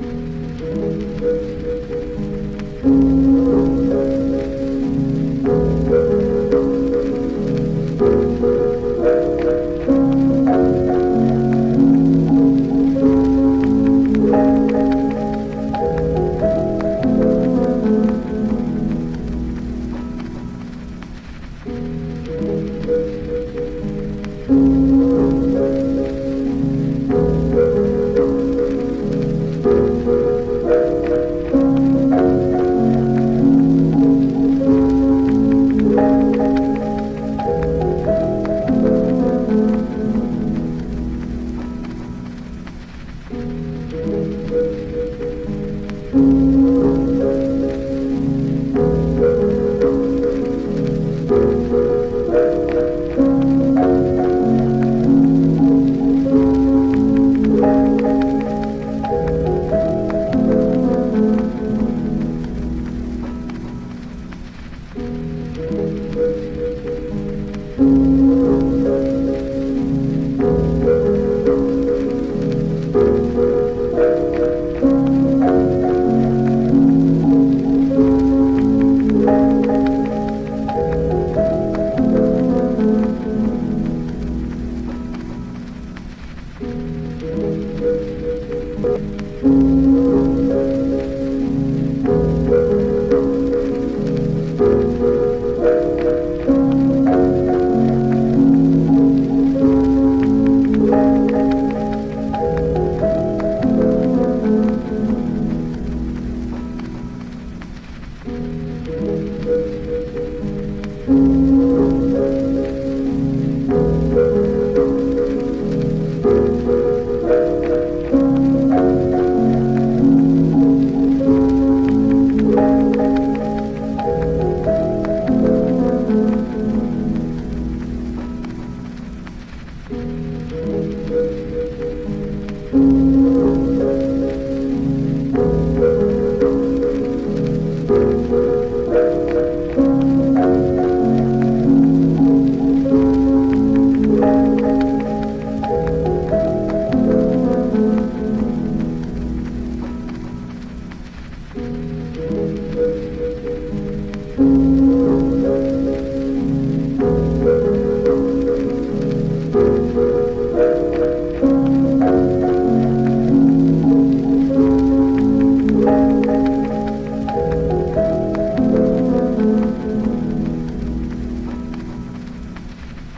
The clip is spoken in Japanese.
Música